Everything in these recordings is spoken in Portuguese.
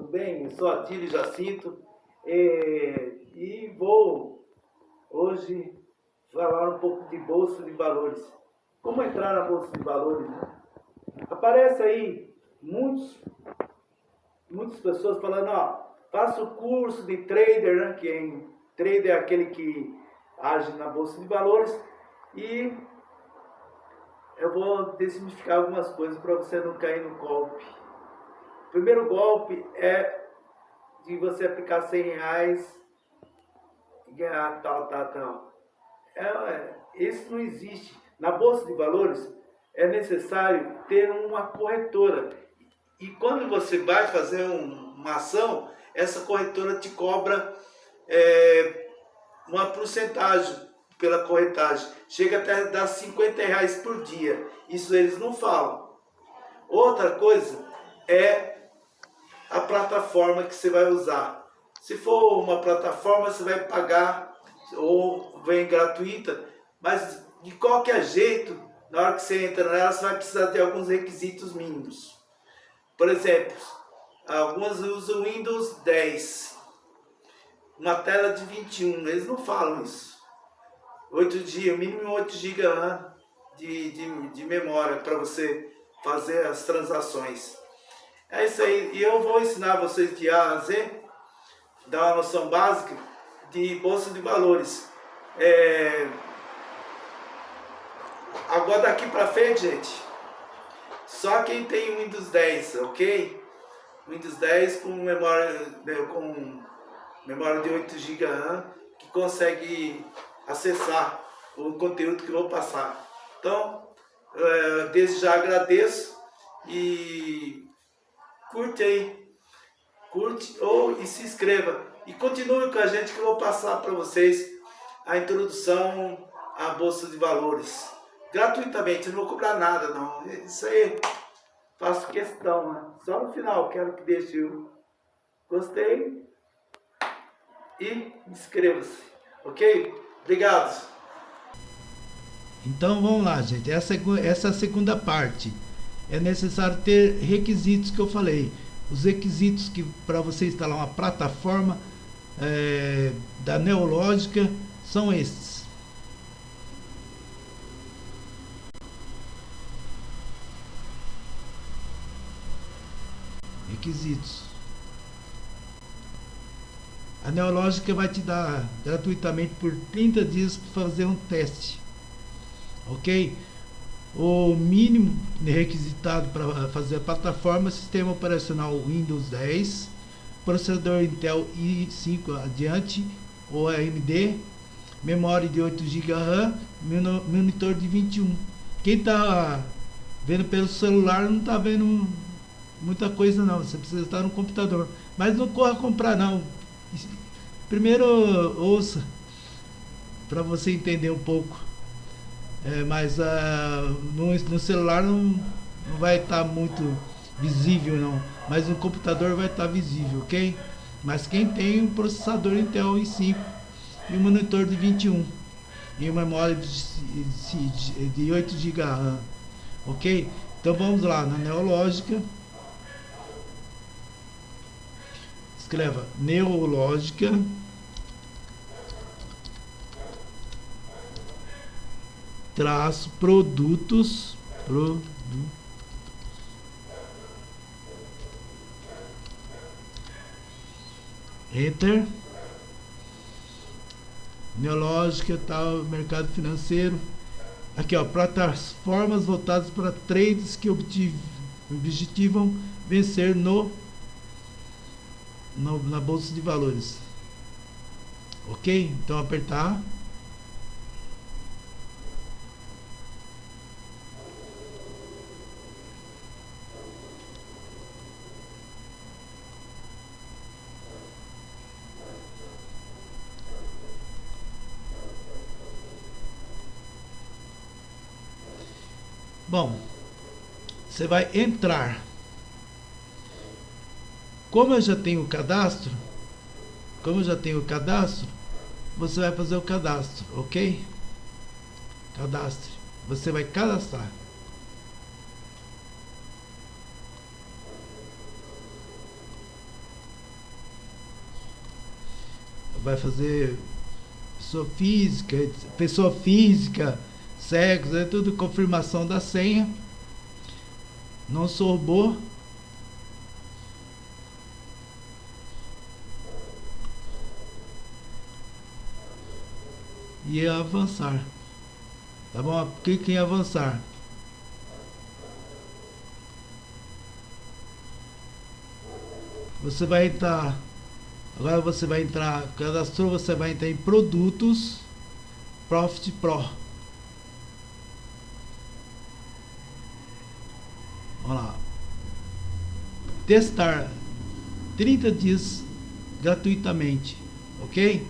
tudo bem? Eu sou Atílio Jacinto e, e vou hoje falar um pouco de Bolsa de Valores. Como entrar na Bolsa de Valores? Né? Aparece aí muitos, muitas pessoas falando, ó, faça o curso de trader, né? que é, trader é aquele que age na Bolsa de Valores e eu vou desmistificar algumas coisas para você não cair no golpe. Primeiro golpe é de você aplicar 100 reais e ganhar tal, tal, tal. É, é, isso não existe. Na Bolsa de Valores é necessário ter uma corretora. E quando você vai fazer um, uma ação, essa corretora te cobra é, uma porcentagem pela corretagem. Chega até a dar 50 reais por dia. Isso eles não falam. Outra coisa é a plataforma que você vai usar. Se for uma plataforma, você vai pagar ou vem gratuita, mas de qualquer jeito, na hora que você entra nela, você vai precisar de alguns requisitos mínimos. Por exemplo, algumas usam Windows 10, uma tela de 21, eles não falam isso. 8 GB, mínimo 8 GB de, de, de memória para você fazer as transações. É isso aí. E eu vou ensinar vocês de A a Z, dar uma noção básica de bolsa de valores. É... Agora daqui para frente, gente, só quem tem Windows 10, ok? Windows 10 com memória, né, com memória de 8 GB RAM, que consegue acessar o conteúdo que eu vou passar. Então, é, desde já agradeço e curte aí, curte ou e se inscreva. E continue com a gente que eu vou passar para vocês a introdução à Bolsa de Valores. Gratuitamente, não vou cobrar nada não. Isso aí faço questão, né? Só no final quero que deixe o gostei e inscreva-se, ok? Obrigado. Então vamos lá, gente. Essa, essa é a segunda parte é necessário ter requisitos que eu falei. Os requisitos que para você instalar uma plataforma é, da Neológica são estes. Requisitos. A Neológica vai te dar gratuitamente por 30 dias para fazer um teste. Ok? O mínimo requisitado para fazer a plataforma sistema operacional Windows 10 processador Intel i5 adiante ou AMD memória de 8 GB RAM monitor de 21 quem está vendo pelo celular não está vendo muita coisa não você precisa estar no computador. Mas não corra comprar não. Primeiro ouça para você entender um pouco é, mas uh, no, no, celular não, não vai estar tá muito visível não. Mas no computador vai estar tá visível, ok? Mas quem tem um processador Intel i5 e um monitor de 21 e uma memória de, de, de 8 GB ok? Então vamos lá na Neológica. Escreva Neológica. Traço produtos enter. Neológica tal mercado financeiro. Aqui ó plataformas voltadas para trades que objetivam vencer no, no na bolsa de valores. Ok? Então apertar Bom, você vai entrar. Como eu já tenho o cadastro, como eu já tenho o cadastro, você vai fazer o cadastro, ok? Cadastre. Você vai cadastrar. vai fazer pessoa física, pessoa física, sexo, é tudo confirmação da senha. Não sou robô. E avançar. Tá bom? Clique em avançar. Você vai entrar Agora você vai entrar, cadastrou, você vai entrar em produtos Profit Pro. Vamos lá. Testar 30 dias gratuitamente, ok?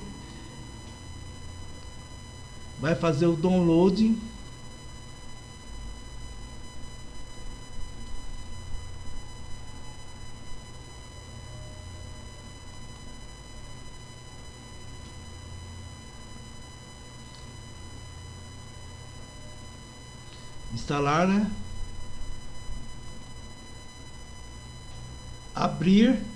Vai fazer o downloading instalar, né? Abrir.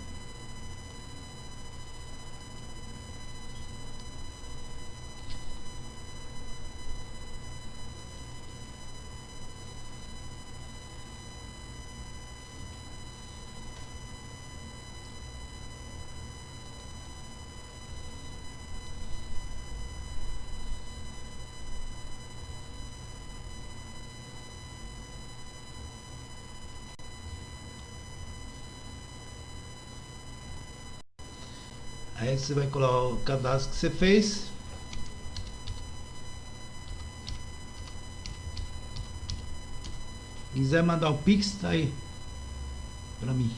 Aí você vai colocar o cadastro que você fez. quiser mandar o Pix, tá aí. Pra mim.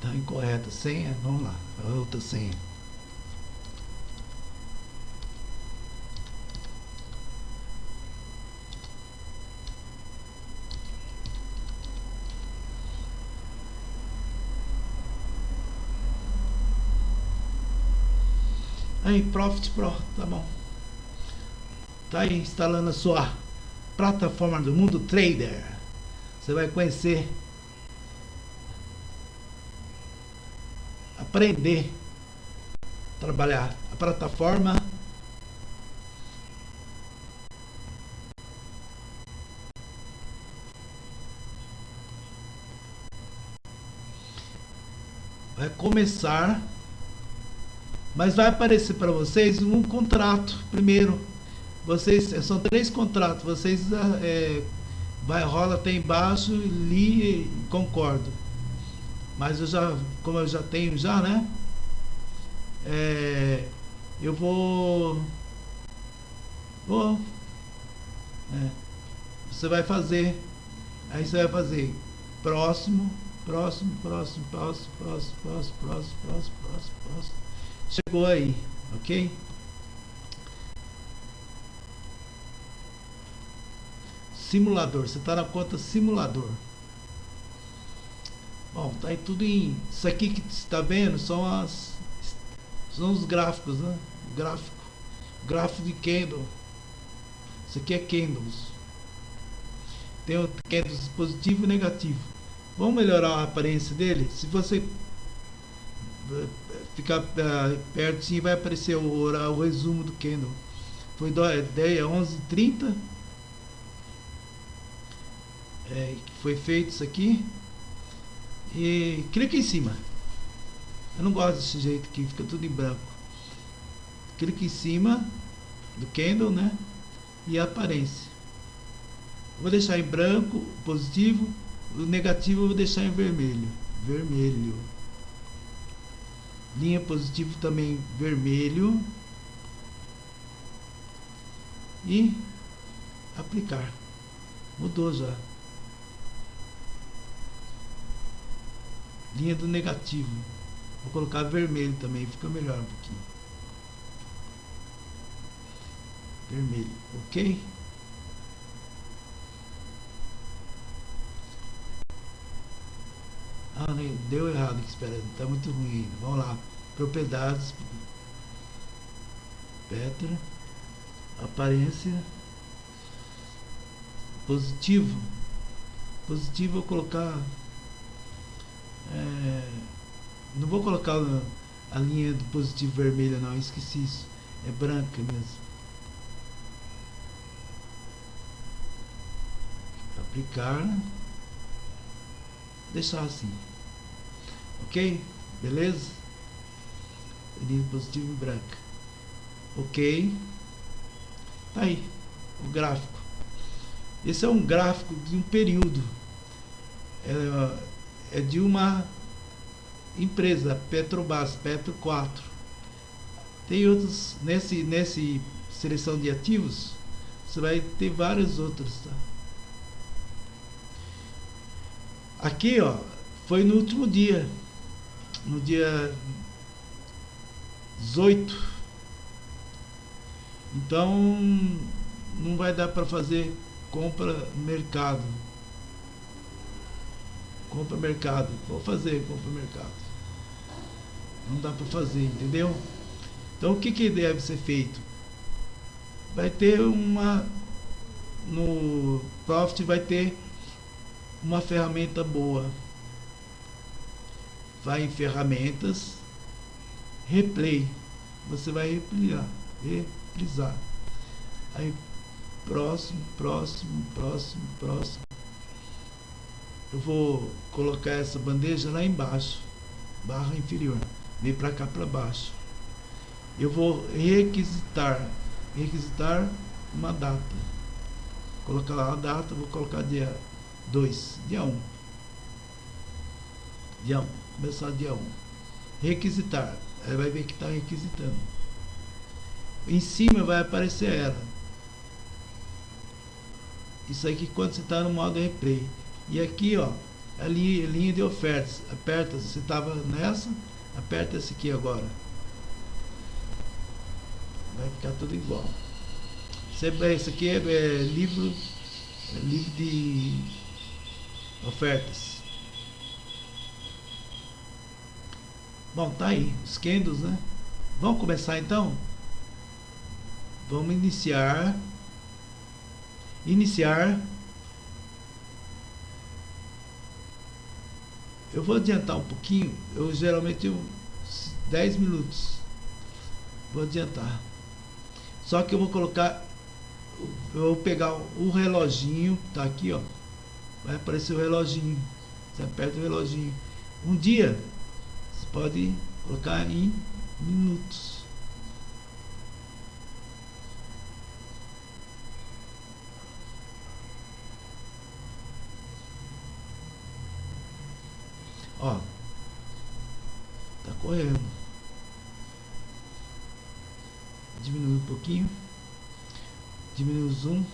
Tá incorreta senha? Vamos lá. Outra senha. Aí, Profit Pro, tá bom. Tá aí instalando a sua plataforma do mundo trader. Você vai conhecer, aprender, trabalhar a plataforma. Vai começar mas vai aparecer para vocês um contrato primeiro. Vocês são três contratos. Vocês é, vai rola até embaixo, li concordo. Mas eu já, como eu já tenho já, né? É, eu vou, vou. É, você vai fazer. Aí você vai fazer próximo, próximo, próximo, próximo, próximo, próximo, próximo, próximo, próximo, próximo chegou aí, ok? Simulador, você está na conta simulador. Bom, tá aí tudo em. Isso aqui que você está vendo são as. São os gráficos, né? Gráfico. Gráfico de candle. Isso aqui é candles. Tem o candles positivo e negativo. Vamos melhorar a aparência dele? Se você ficar uh, perto sim vai aparecer o, o, resumo do candle foi 10 11 30 é, foi feito isso aqui. E clica em cima. Eu não gosto desse jeito aqui fica tudo em branco. Clica em cima do candle né? E a aparência vou deixar em branco positivo. O negativo eu vou deixar em vermelho. Vermelho linha positivo também vermelho. E aplicar. Mudou já. Linha do negativo. Vou colocar vermelho também fica melhor um pouquinho. Vermelho ok Ah, deu errado espera, tá muito ruim. Vamos lá. Propriedades. Petra. aparência positivo positivo eu colocar é, não vou colocar a linha do positivo vermelha não esqueci isso é branca mesmo aplicar deixar assim. Ok? Beleza? Linha positivo branca ok? Tá aí o gráfico. Esse é um gráfico de um período. É, é de uma empresa Petrobras Petro 4 tem outros nesse nesse seleção de ativos você vai ter vários outros tá? Aqui ó foi no último dia no dia 18 então não vai dar para fazer compra mercado. Compra mercado. Vou fazer compra mercado. Não dá para fazer entendeu? Então o que que deve ser feito? Vai ter uma no Profit vai ter uma ferramenta boa. Vai em ferramentas replay. Você vai repliar reprisar. Aí próximo próximo próximo próximo. Eu vou colocar essa bandeja lá embaixo barra inferior. Vem para cá para baixo. Eu vou requisitar requisitar uma data. Colocar lá a data vou colocar dia 2 dia 1 um. dia 1 um. começar dia 1 um. requisitar aí vai ver que está requisitando em cima vai aparecer ela isso aqui quando você está no modo replay e aqui, ó, a linha, a linha de ofertas. Aperta, você estava nessa, aperta esse aqui agora. Vai ficar tudo igual. Esse aqui é, é livro, é livro de ofertas. Bom, tá aí, os candles, né? Vamos começar então? Vamos iniciar. Iniciar Eu vou adiantar um pouquinho, eu geralmente eu, 10 minutos. Vou adiantar. Só que eu vou colocar, eu vou pegar o reloginho, tá aqui ó. Vai aparecer o reloginho. Você aperta o reloginho. Um dia, você pode colocar em minutos. Ó. Tá correndo. Diminui um pouquinho. Diminui o zoom.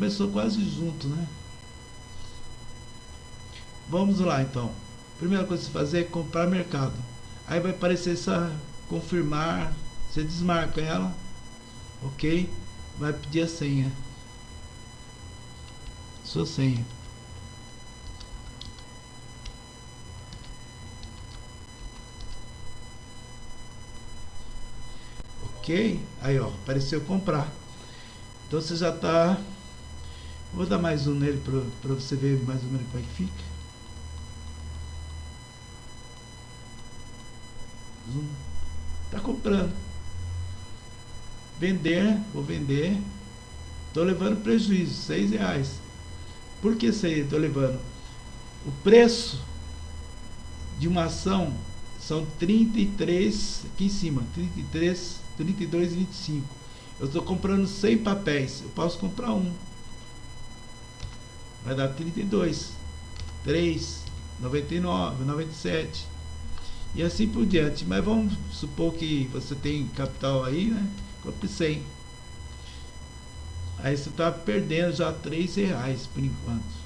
Começou quase junto, né? Vamos lá então. Primeira coisa a se fazer é comprar mercado. Aí vai aparecer essa confirmar você desmarca ela, ok? Vai pedir a senha. Sua senha. Ok? Aí, ó, apareceu comprar. Então você já está. Vou dar mais um nele para você ver mais ou menos como é que fica. Zoom. Tá comprando vender, vou vender, estou levando prejuízo, seis reais. Por que estou levando? O preço de uma ação são 33, aqui em cima, 33, 32,25. Eu estou comprando 100 papéis, eu posso comprar um. Vai dar 32, 3, 99, 97 e assim por diante. Mas vamos supor que você tem capital aí, né? Compre 100. Aí você está perdendo já 3 reais por enquanto.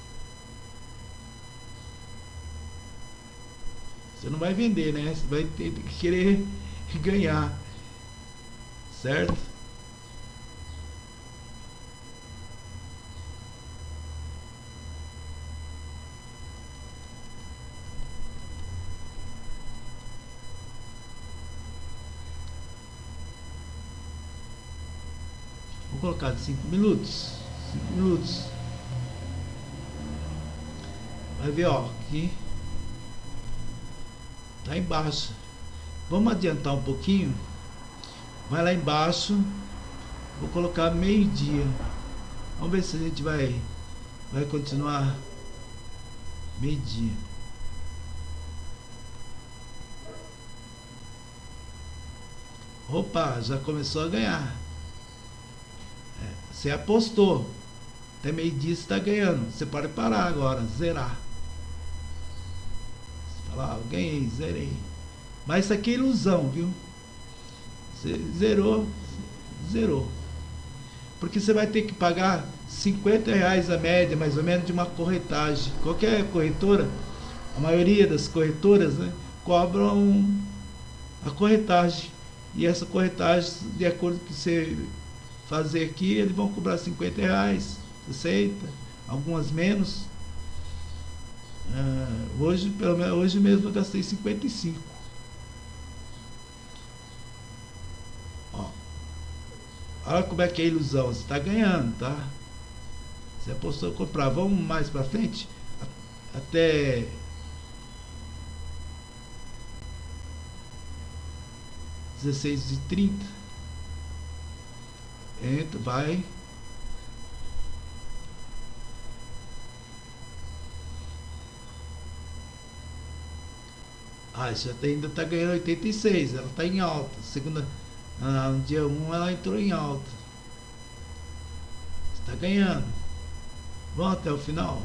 Você não vai vender, né? Você vai ter que querer ganhar. Certo? De 5 minutos. 5 minutos. Vai ver, ó, aqui tá embaixo. Vamos adiantar um pouquinho. Vai lá embaixo. Vou colocar meio-dia. Vamos ver se a gente vai vai continuar meio-dia. Opa, já começou a ganhar. Você apostou. Até meio-dia está ganhando. Você pode parar agora, zerar. Você fala, ah, ganhei, zerei. Mas isso aqui é ilusão, viu? Você zerou, zerou. Porque você vai ter que pagar 50 reais a média, mais ou menos, de uma corretagem. Qualquer corretora, a maioria das corretoras, né, cobram a corretagem. E essa corretagem, de acordo com que você fazer aqui, eles vão cobrar 50 reais, 60, algumas menos. Uh, hoje, pelo menos, hoje mesmo eu gastei 55. Ó, olha como é que é a ilusão, você está ganhando, tá? Você apostou comprar. Vamos mais para frente? Até dezesseis e trinta. Entra, vai. Ah, isso ainda está ganhando 86. Ela está em alta. Segunda, ah, no dia 1 ela entrou em alta. Está ganhando. Vamos até o final.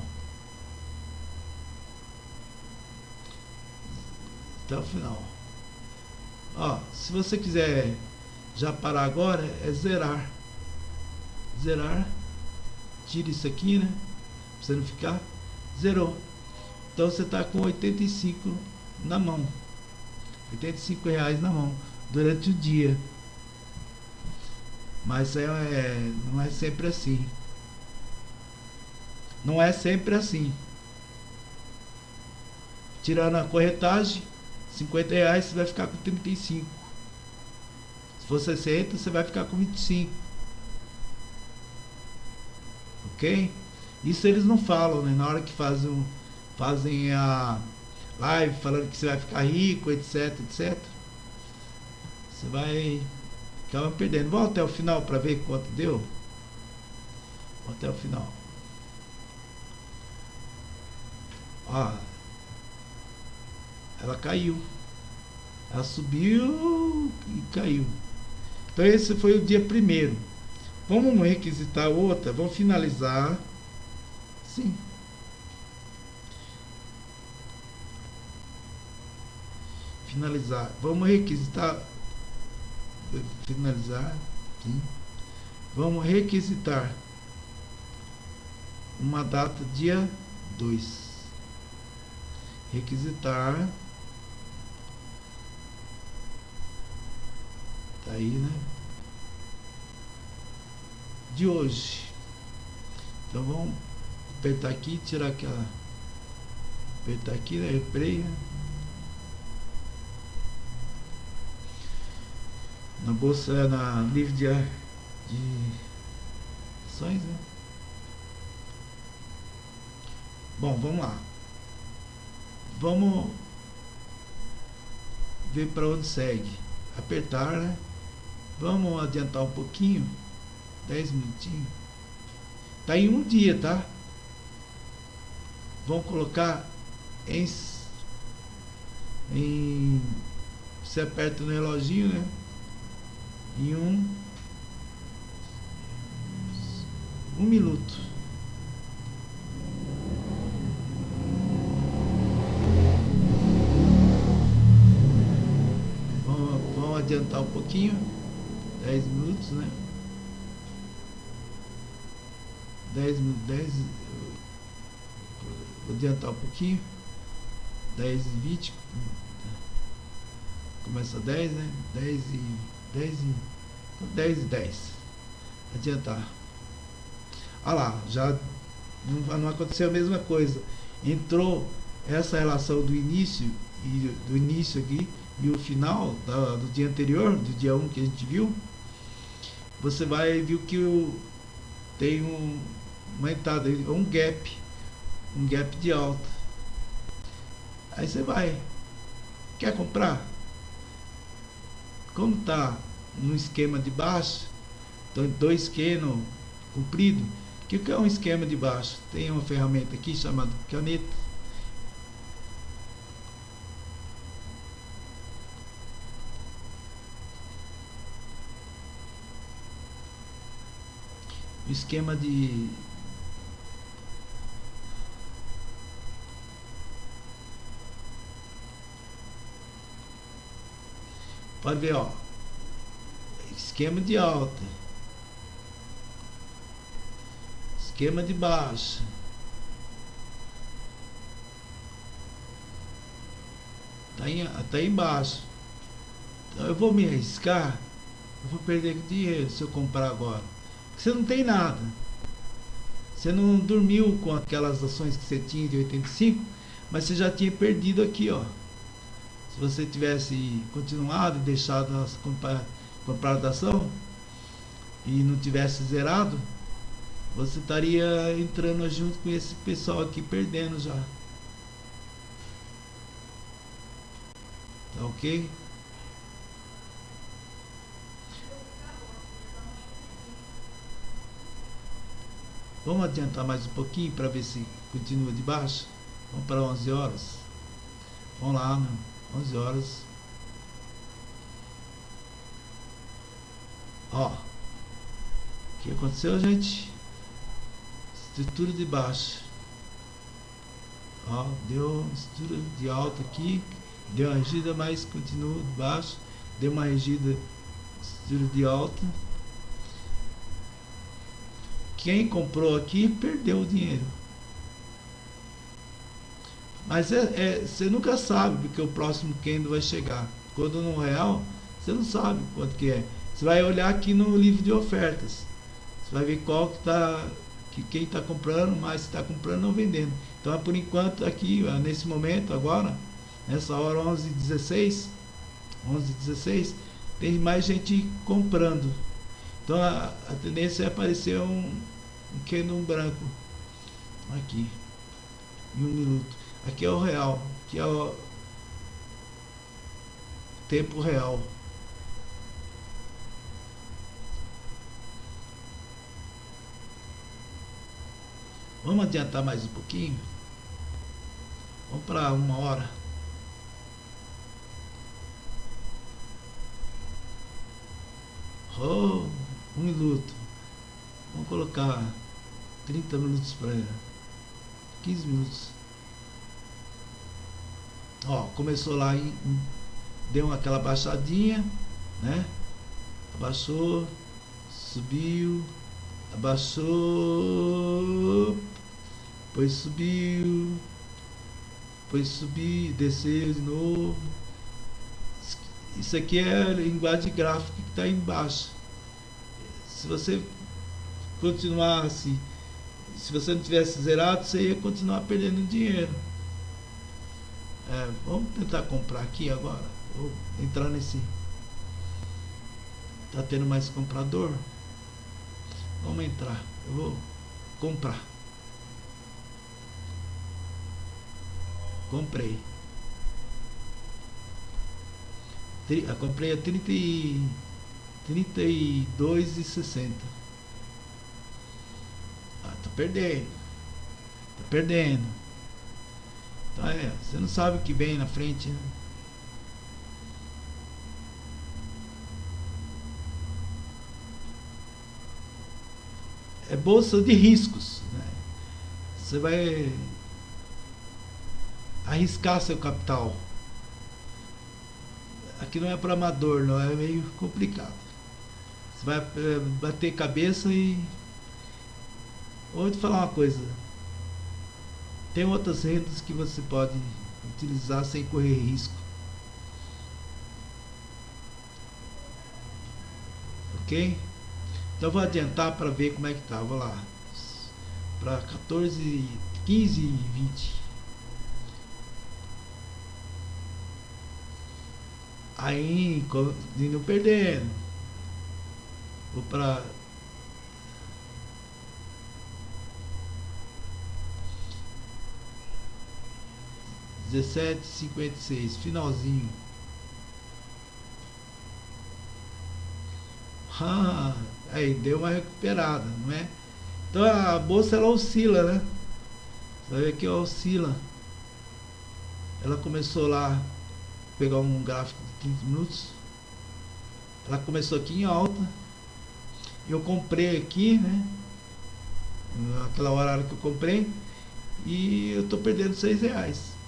Até o final. Ó, se você quiser já parar agora, é zerar. Zerar. Tira isso aqui, né? Você não ficar. Zerou. Então você está com 85 na mão. 85 reais na mão. Durante o dia. Mas é, é, não é sempre assim. Não é sempre assim. Tirando a corretagem, 50 reais você vai ficar com 35. Se for 60, você vai ficar com 25. Ok? Isso eles não falam, né? Na hora que fazem, fazem a live falando que você vai ficar rico, etc, etc. Você vai acabar perdendo. Vamos até o final para ver quanto deu. Vamos até o final. Ó, ela caiu. Ela subiu e caiu. Então esse foi o dia primeiro. Vamos requisitar outra, vamos finalizar. Sim. Finalizar. Vamos requisitar. Finalizar. Sim. Vamos requisitar uma data dia 2 requisitar tá aí né de hoje então vamos apertar aqui tirar aquela apertar aqui né replay na bolsa na livre de, de ações né bom vamos lá Vamos ver para onde segue. Apertar, né? Vamos adiantar um pouquinho. 10 minutinhos. Tá em um dia, tá? Vamos colocar em, em você aperta no reloginho, né? Em um um minuto. adiantar um pouquinho, 10 minutos, né? 10 minutos, 10, vou adiantar um pouquinho, 10 e 20, começa 10, né? 10 e 10 e 10 e 10. Adiantar. Olha lá, já não, não aconteceu a mesma coisa. Entrou essa relação do início e do início aqui e o final da, do dia anterior, do dia 1 que a gente viu, você vai ver que o, tem um, uma entrada, um gap, um gap de alta. Aí você vai, quer comprar? Como está no esquema de baixo, dois esquemas comprido, o que é um esquema de baixo? Tem uma ferramenta aqui chamada caneta esquema de pode ver ó. Esquema de alta. Esquema de baixa. Tá, em, tá embaixo então eu vou me arriscar. Eu vou perder dinheiro se eu comprar agora. Você não tem nada. Você não dormiu com aquelas ações que você tinha de 85, mas você já tinha perdido aqui, ó. Se você tivesse continuado e deixado as comprar, da ação e não tivesse zerado, você estaria entrando junto com esse pessoal aqui perdendo já. Tá ok? Vamos adiantar mais um pouquinho para ver se continua de baixo. Vamos para 11 horas. Vamos lá, né? 11 horas. Ó. O que aconteceu, gente? Estrutura de baixo. Ó, deu estrutura de alta aqui. Deu uma regida, mas continua de baixo. Deu uma regida estrutura de alta quem comprou aqui perdeu o dinheiro. Mas é, é, você nunca sabe porque o próximo candle vai chegar. Quando no real, você não sabe quanto que é. Você vai olhar aqui no livro de ofertas. Você vai ver qual que está, que quem está comprando, mais está comprando ou vendendo. Então, por enquanto, aqui, nesse momento, agora, nessa hora 11 16 11 16 tem mais gente comprando. Então a, a tendência é aparecer um, um branco aqui em um minuto. Aqui é o real, aqui é o tempo real. Vamos adiantar mais um pouquinho? Vamos para uma hora. Oh, um minuto. Vamos colocar 30 minutos para 15 minutos. Ó, começou lá e deu aquela baixadinha, né? Abaixou, subiu, abaixou, depois subiu, depois subiu, desceu de novo. Isso aqui é linguagem gráfica que está embaixo. Se você continuar se você não tivesse zerado, você ia continuar perdendo dinheiro. Vamos tentar comprar aqui agora. Vou entrar nesse. Tá tendo mais comprador? Vamos entrar. Eu vou comprar. Comprei. Eu comprei a 30 e 32,60. Ah, tá perdendo. Tá perdendo. Então é, você não sabe o que vem na frente, né? É bolsa de riscos. Né? Você vai arriscar seu capital. Aqui não é para amador, não é meio complicado. Você vai eh, bater cabeça e Vou te falar uma coisa. Tem outras rendas que você pode utilizar sem correr risco. Ok? Então vou adiantar para ver como é que tá. Vou lá. Para 14, 15 e 20. Aí, indo perdendo. Vou para dezessete cinquenta e seis finalzinho. Ah, aí deu uma recuperada não é? Então a bolsa ela oscila né? Vai ver que oscila. Ela começou lá pegar um gráfico de 15 minutos. Ela começou aqui em alta. Eu comprei aqui né? Naquela hora que eu comprei. E eu tô perdendo seis reais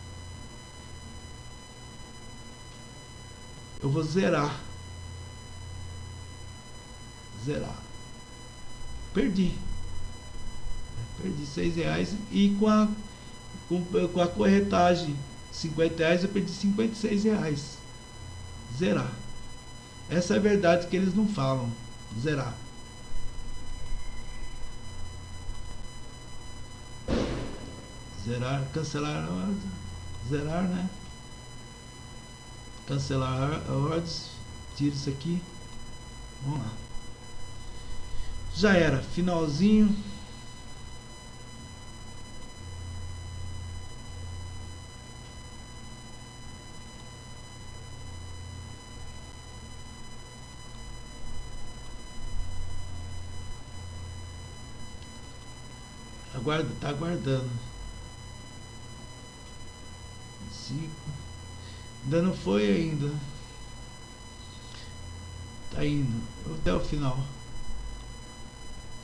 eu vou zerar. Zerar. Perdi. Perdi seis reais e com a com, com a corretagem 50 reais eu perdi 56 reais. Zerar. Essa é a verdade que eles não falam. Zerar. Zerar cancelar zerar né cancelar ordens tira isso aqui. Vamos lá. Já era finalzinho. Aguarda tá aguardando. Cinco Ainda não foi ainda. Tá indo. Até o final.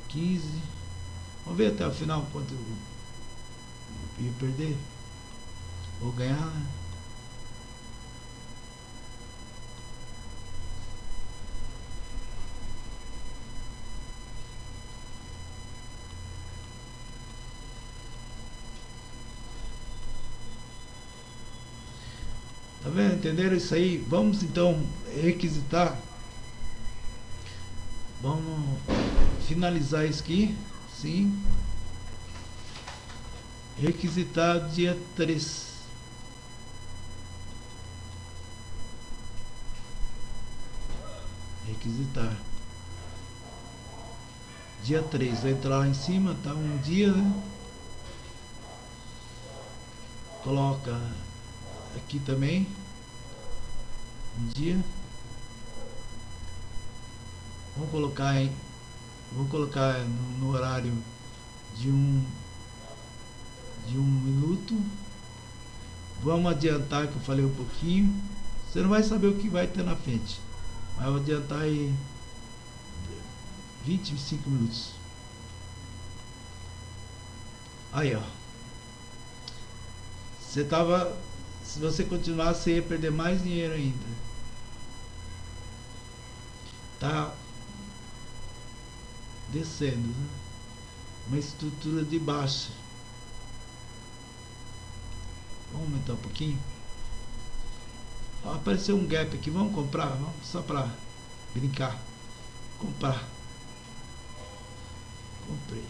15. Vamos ver até o final quanto eu ia perder. Vou ganhar, né? Vendo? Entenderam isso aí? Vamos então requisitar. Vamos finalizar isso aqui. Sim. Requisitar dia 3. Requisitar. Dia 3. Vai entrar lá em cima, tá um dia, né? Coloca aqui também dia. Vamos colocar em vamos colocar no, no, horário de um de um minuto. Vamos adiantar que eu falei um pouquinho. Você não vai saber o que vai ter na frente. Mas vou adiantar aí 25 minutos. Aí ó. Você tava se você continuar, você ia perder mais dinheiro ainda. Tá descendo, né? Uma estrutura de baixa. Vamos aumentar um pouquinho. Ó, apareceu um gap aqui. Vamos comprar? Vamos só para brincar. Comprar. Comprei.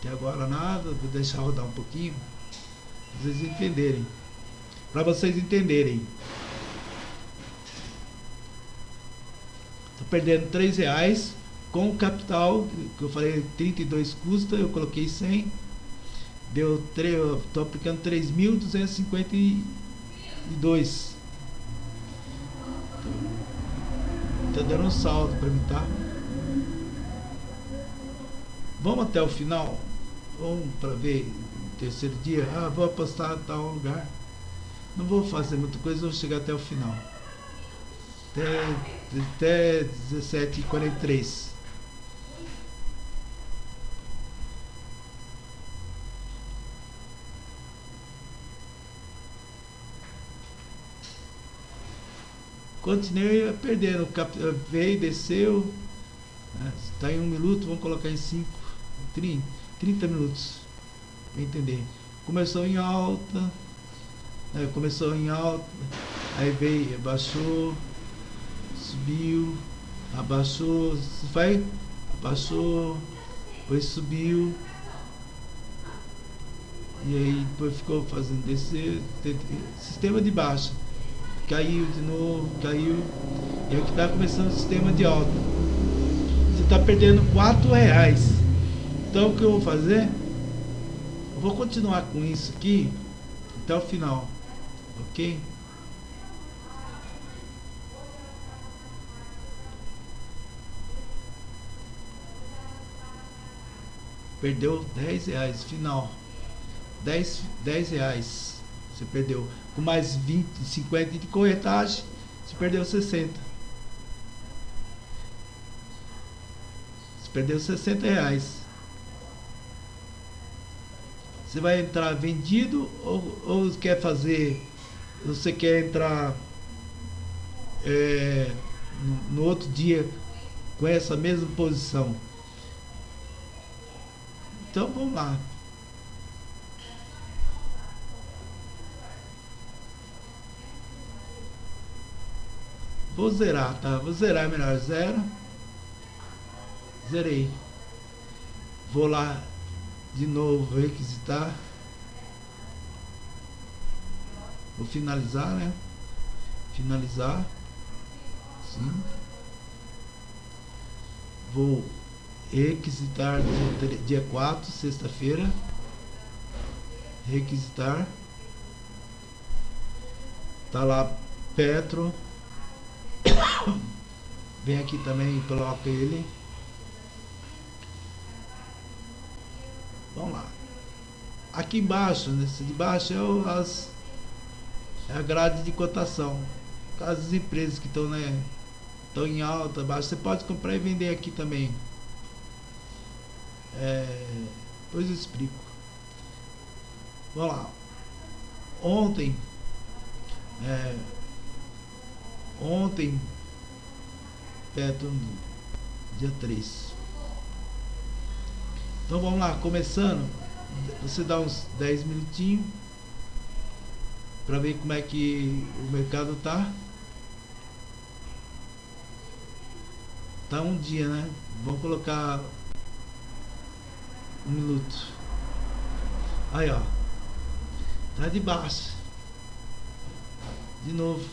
Até agora nada, vou deixar rodar um pouquinho. Pra vocês entenderem. Para vocês entenderem. Perdendo 3 reais com o capital, que eu falei 32 custa, eu coloquei 100. Deu 3, eu tô aplicando 3.252. Tá dando um saldo para mim, tá? Vamos até o final vamos para ver terceiro dia, ah, vou apostar em tal lugar. Não vou fazer muita coisa, vou chegar até o final. Até, até 17h43. Continuei perdendo. Veio, desceu. Está né, em um minuto, vamos colocar em cinco. 30. 30 minutos para entender. Começou em alta, né? começou em alta, aí veio, abaixou, subiu, abaixou, vai, abaixou, depois subiu, e aí depois ficou fazendo descer, sistema de baixa. caiu de novo, caiu. E aqui está começando o sistema de alta. Você está perdendo 4 reais. Então o que eu vou fazer? Eu vou continuar com isso aqui até o final. Ok? Perdeu 10 reais, final. 10, 10 reais. Você perdeu. Com mais 20, 50 de corretagem, você perdeu 60. Você perdeu 60 reais. Você vai entrar vendido ou, ou quer fazer. Você quer entrar é, no, no outro dia com essa mesma posição? Então vamos lá. Vou zerar, tá? Vou zerar melhor. Zero. Zerei. Vou lá de novo requisitar. Vou finalizar, né? Finalizar. Sim. Vou requisitar dia, dia 4, sexta-feira. Requisitar. Tá lá Petro. Vem aqui também e coloca ele. Vamos lá. Aqui embaixo, nesse de baixo é, o, as, é a grade de cotação. As empresas que estão né, em alta, baixa, você pode comprar e vender aqui também. É, depois eu explico. Vamos lá. Ontem, é, ontem, perto do dia 3. Então vamos lá, começando. Você dá uns 10 minutinhos para ver como é que o mercado tá. Tá um dia, né? Vamos colocar um minuto. Aí, ó. Tá de baixo. De novo.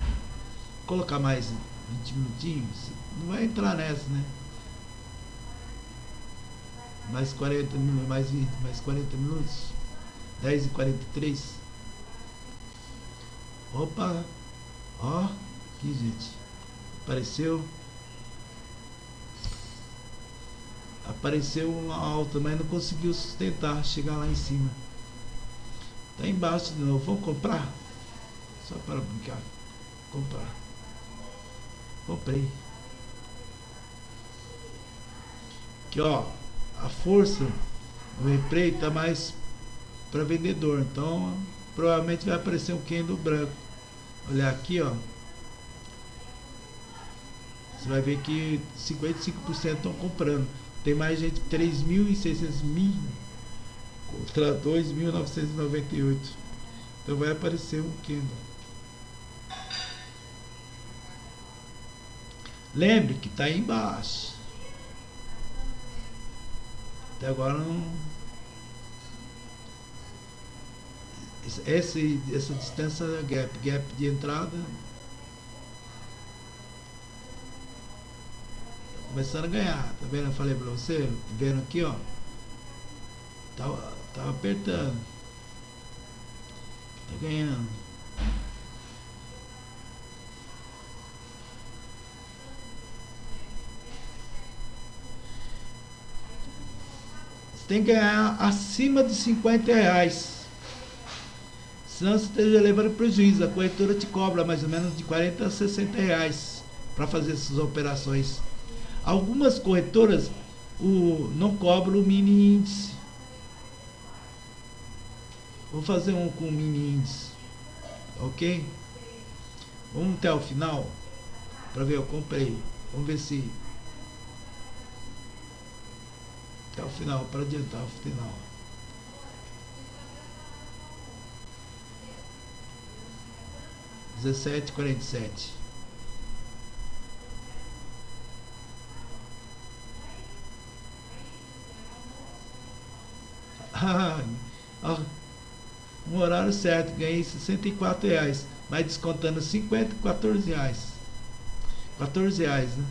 Vou colocar mais 20 minutinhos. Não vai entrar nessa, né? Mais 40 minutos, mais 20, mais 40 minutos. 10 e 43. Opa! Ó, aqui, gente. Apareceu. Apareceu uma alta, mas não conseguiu sustentar, chegar lá em cima. Tá embaixo de novo. Vamos comprar? Só para brincar. Comprar. Comprei. Aqui ó, a força do replay tá mais para vendedor. Então, provavelmente vai aparecer um candle branco. Olha aqui, ó. Você vai ver que 55% estão comprando. Tem mais gente, 3.600 mil contra 2.998. Então vai aparecer um Kindle. Lembre que está aí embaixo. Até agora não. Essa, essa distância gap, gap de entrada começando a ganhar. Tá vendo? Eu falei pra você, vendo aqui, ó. Tava, tava apertando. Tá ganhando. Você tem que ganhar acima de 50 reais. Senão você esteja levando prejuízo. A corretora te cobra mais ou menos de 40 a 60 reais para fazer essas operações. Algumas corretoras o, não cobram o mini índice. Vou fazer um com mini índice. Ok? Vamos até o final. Para ver, eu comprei. Vamos ver se. Até o final, para adiantar o final. Dezessete quarenta e sete. No horário certo, ganhei 64 reais, mas descontando 50, 14 reais. 14 reais, né?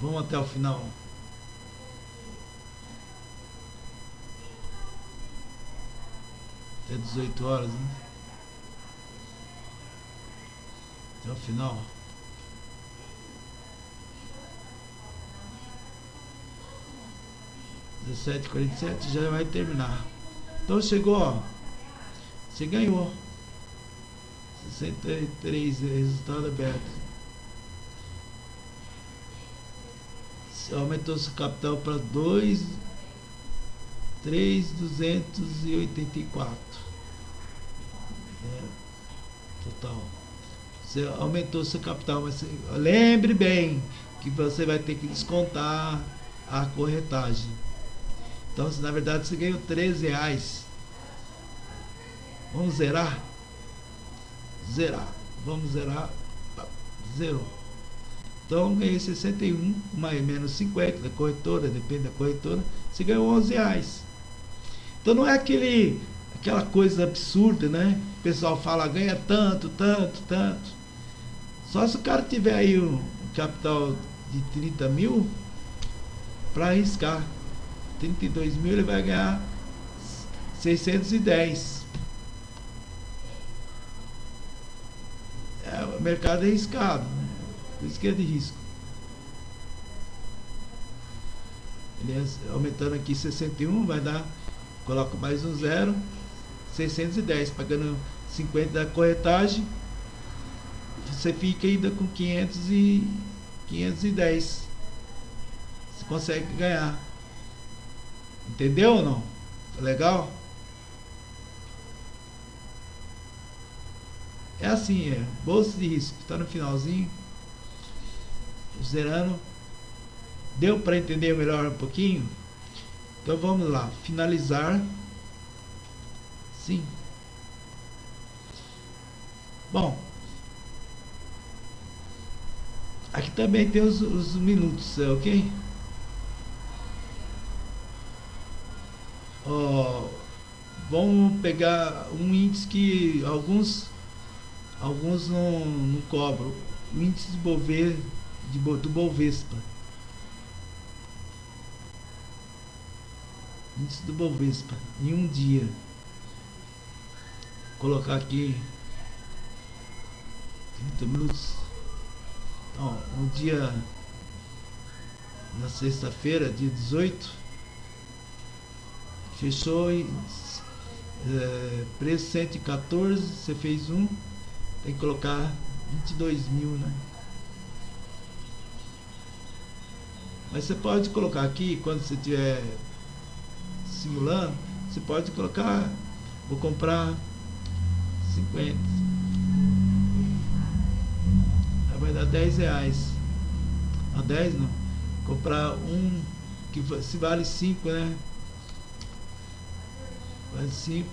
Vamos até o final. Até 18 horas, né? Até o final. Dezessete quarenta e sete já vai terminar. Então chegou, ó. Você ganhou. 63 resultado aberto. aumentou seu capital para 2 3,284 é, total. Você aumentou seu capital, mas você, lembre bem que você vai ter que descontar a corretagem. Então, na verdade você ganhou 13 reais, vamos zerar? Zerar. Vamos zerar. Zerou. Então ganhei 61, mais menos 50 da corretora, depende da corretora, você ganhou 11 reais. Então não é aquele, aquela coisa absurda, né? O pessoal fala, ganha tanto, tanto, tanto. Só se o cara tiver aí um, capital de 30 mil para arriscar. 32 mil ele vai ganhar 610. É, o mercado é arriscado, né? Por isso que é de risco. Ele aumentando aqui 61, vai dar, coloco mais um zero, 610, pagando 50 da corretagem, você fica ainda com 500 e 510. Você consegue ganhar. Entendeu ou não? Tá legal? É assim, é. Bolsa de risco, está no finalzinho zerando. Deu para entender melhor um pouquinho? Então vamos lá, finalizar. Sim. Bom, aqui também tem os, os minutos, é ok? Oh, vamos pegar um índice que alguns alguns não, não cobram. O índice de de, do Bovespa. Índice do Bovespa. Em um dia. Vou colocar aqui 30 minutos. Então, um dia na sexta-feira, dia 18, fechou em é, preço 114, você fez um, tem que colocar 22 mil, né? Mas você pode colocar aqui, quando você estiver simulando, você pode colocar, vou comprar 50. Aí vai dar 10 reais. A 10 não. Comprar um que se vale 5, né? Vale 5.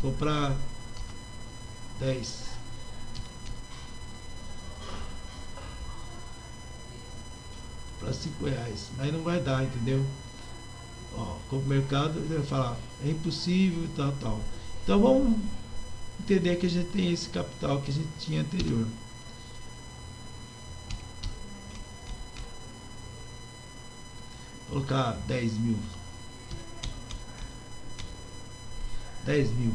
Comprar 10. para 5 reais. Aí não vai dar, entendeu? Ó, como mercado vai falar, é impossível tal, tal. Então vamos entender que a gente tem esse capital que a gente tinha anterior. Vou colocar 10 mil. 10 mil.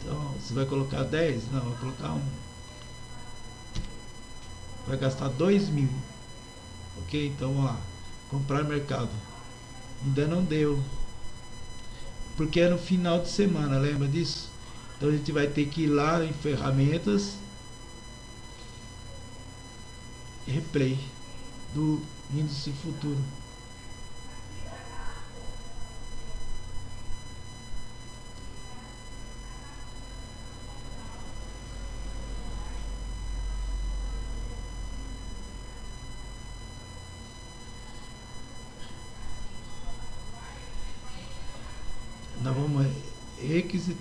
Então, você vai colocar 10? Não, vai colocar um. Vai gastar 2 mil. Ok? Então vamos lá. Comprar mercado. Ainda não deu. Porque é no final de semana, lembra disso? Então a gente vai ter que ir lá em ferramentas. Replay do índice futuro.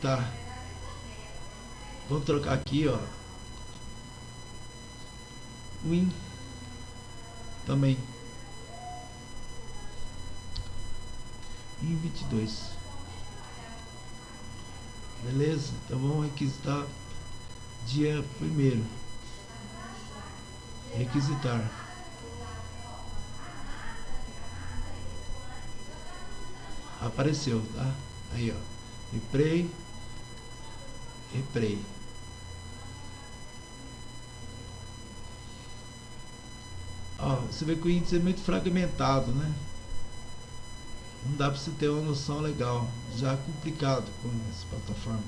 Requisitar. Vamos trocar aqui, ó. Win. também. Em 22. Beleza? Então vamos requisitar dia primeiro. Requisitar. Apareceu, tá? Aí, ó. Replay. Replay. Ó, você vê que o índice é muito fragmentado, né? Não dá para você ter uma noção legal. Já é complicado com essa plataforma.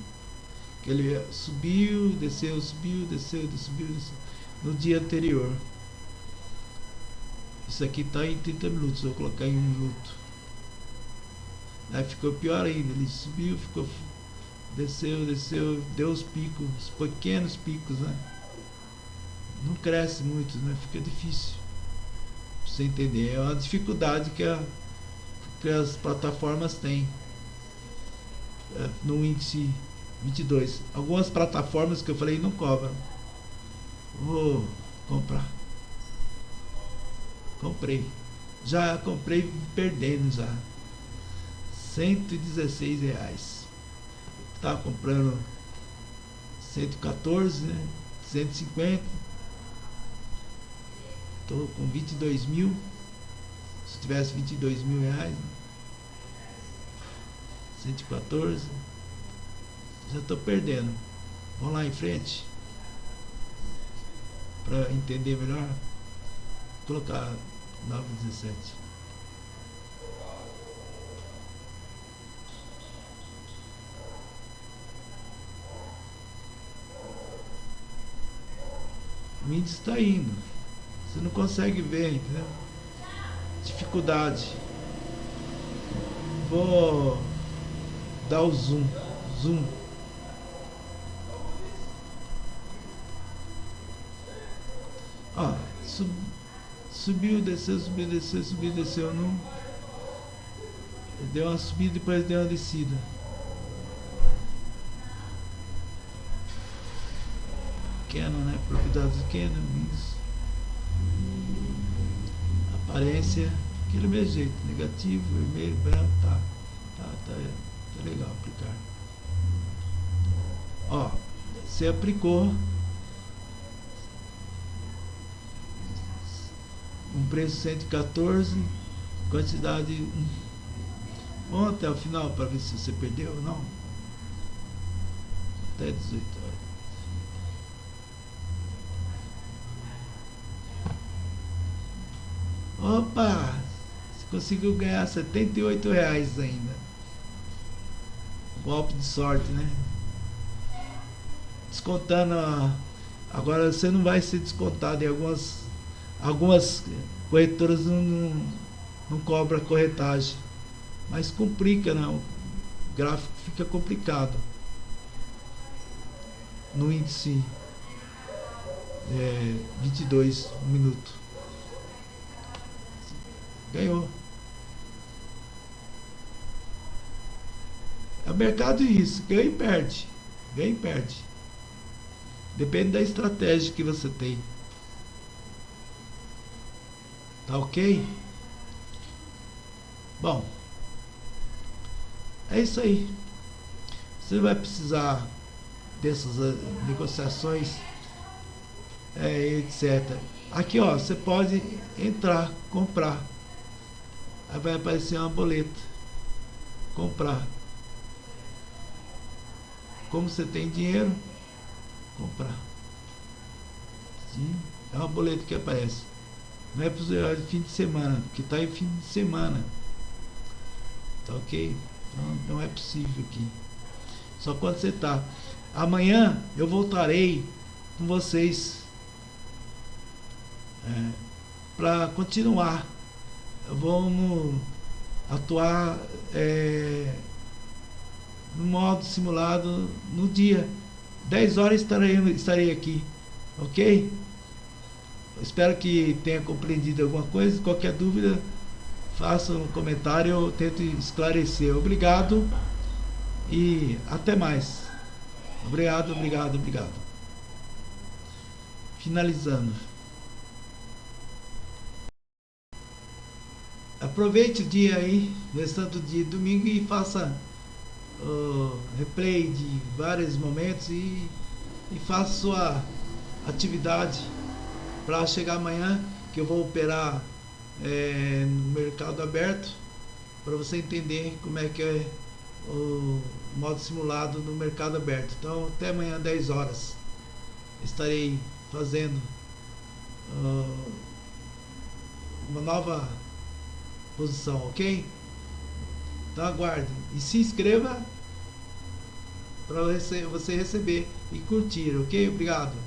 Que ele subiu, desceu, subiu, desceu, subiu, desceu. No dia anterior. Isso aqui está em 30 minutos. Eu vou colocar em um minuto. Aí ficou pior ainda. Ele subiu, ficou. Desceu, desceu, deu os picos, os pequenos picos, né? Não cresce muito, né? Fica difícil. Pra você entender. É uma dificuldade que, a, que as plataformas têm é, no índice 22. Algumas plataformas que eu falei não cobram. Vou comprar. Comprei. Já comprei perdendo já. 116 reais. Estava comprando 114, né? 150. Estou com 22 mil. Se tivesse 22 mil reais, né? 114. Já estou perdendo. Vamos lá em frente. Para entender melhor. Colocar 917. O índice está indo. Você não consegue ver, entendeu? Dificuldade. Vou dar o zoom. Zoom. Ó, sub, subiu, desceu, subiu, desceu, subiu, desceu. Não. Deu uma subida e depois deu uma descida. Canon, né? Propriedades Canon, isso. Aparência, aquele mesmo jeito, negativo, vermelho, branco, tá. Tá, tá, tá legal aplicar. Ó, você aplicou um preço 114, quantidade. Vamos até o final para ver se você perdeu ou não. Até 18 horas. Opa! Você conseguiu ganhar 78 reais ainda. Golpe de sorte, né? Descontando. Agora você não vai ser descontado em algumas. Algumas corretoras não, não, não cobra corretagem. Mas complica, né? O gráfico fica complicado. No índice é, 22 minutos. Ganhou. É o mercado isso, ganha e perde. Ganha e perde. Depende da estratégia que você tem. Tá ok? Bom, é isso aí. Você vai precisar dessas eh, negociações, é, etc. Aqui, ó, você pode entrar, comprar. Aí vai aparecer uma boleta. Comprar. Como você tem dinheiro, comprar. Sim, é uma boleta que aparece. Não é para fim de semana, porque está em fim de semana. Tá ok? Então não é possível aqui. Só quando você está. Amanhã eu voltarei com vocês é, para continuar. Vamos atuar é, no modo simulado no dia. 10 horas estarei, estarei aqui. Ok? Espero que tenha compreendido alguma coisa. Qualquer dúvida, faça um comentário, eu tento esclarecer. Obrigado e até mais. Obrigado, obrigado, obrigado. Finalizando. Aproveite o dia aí, restante do dia domingo e faça o replay de vários momentos e, e faça sua atividade para chegar amanhã que eu vou operar é, no mercado aberto para você entender como é que é o modo simulado no mercado aberto. Então até amanhã 10 horas estarei fazendo uh, uma nova posição, ok? Então aguarde e se inscreva para você receber e curtir, ok? Obrigado.